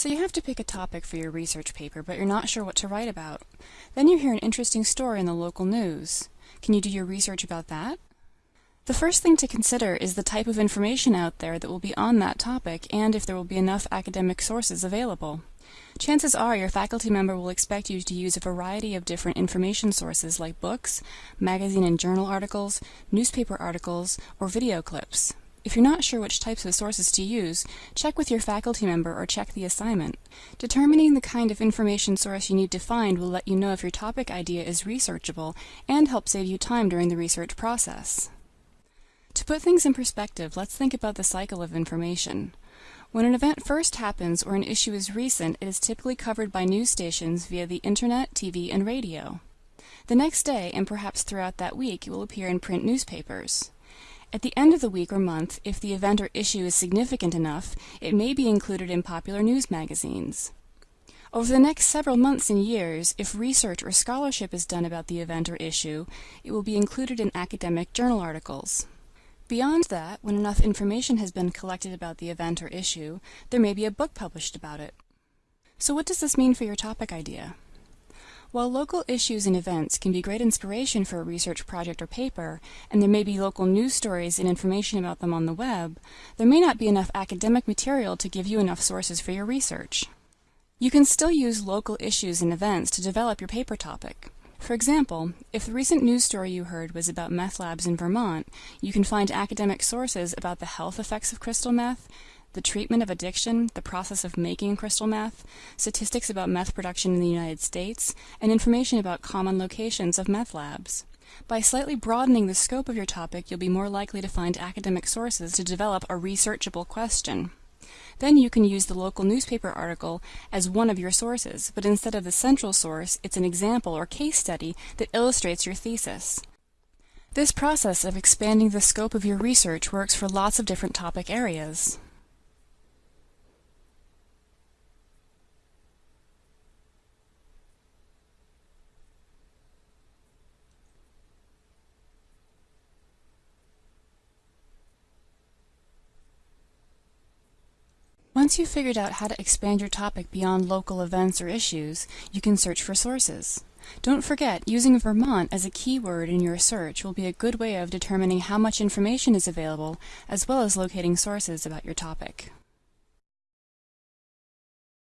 So you have to pick a topic for your research paper, but you're not sure what to write about. Then you hear an interesting story in the local news. Can you do your research about that? The first thing to consider is the type of information out there that will be on that topic and if there will be enough academic sources available. Chances are your faculty member will expect you to use a variety of different information sources like books, magazine and journal articles, newspaper articles, or video clips. If you're not sure which types of sources to use, check with your faculty member or check the assignment. Determining the kind of information source you need to find will let you know if your topic idea is researchable and help save you time during the research process. To put things in perspective, let's think about the cycle of information. When an event first happens or an issue is recent, it is typically covered by news stations via the internet, TV, and radio. The next day, and perhaps throughout that week, it will appear in print newspapers. At the end of the week or month, if the event or issue is significant enough, it may be included in popular news magazines. Over the next several months and years, if research or scholarship is done about the event or issue, it will be included in academic journal articles. Beyond that, when enough information has been collected about the event or issue, there may be a book published about it. So what does this mean for your topic idea? While local issues and events can be great inspiration for a research project or paper, and there may be local news stories and information about them on the web, there may not be enough academic material to give you enough sources for your research. You can still use local issues and events to develop your paper topic. For example, if the recent news story you heard was about meth labs in Vermont, you can find academic sources about the health effects of crystal meth, the treatment of addiction, the process of making crystal meth, statistics about meth production in the United States, and information about common locations of meth labs. By slightly broadening the scope of your topic, you'll be more likely to find academic sources to develop a researchable question. Then you can use the local newspaper article as one of your sources, but instead of the central source, it's an example or case study that illustrates your thesis. This process of expanding the scope of your research works for lots of different topic areas. Once you've figured out how to expand your topic beyond local events or issues, you can search for sources. Don't forget, using Vermont as a keyword in your search will be a good way of determining how much information is available, as well as locating sources about your topic.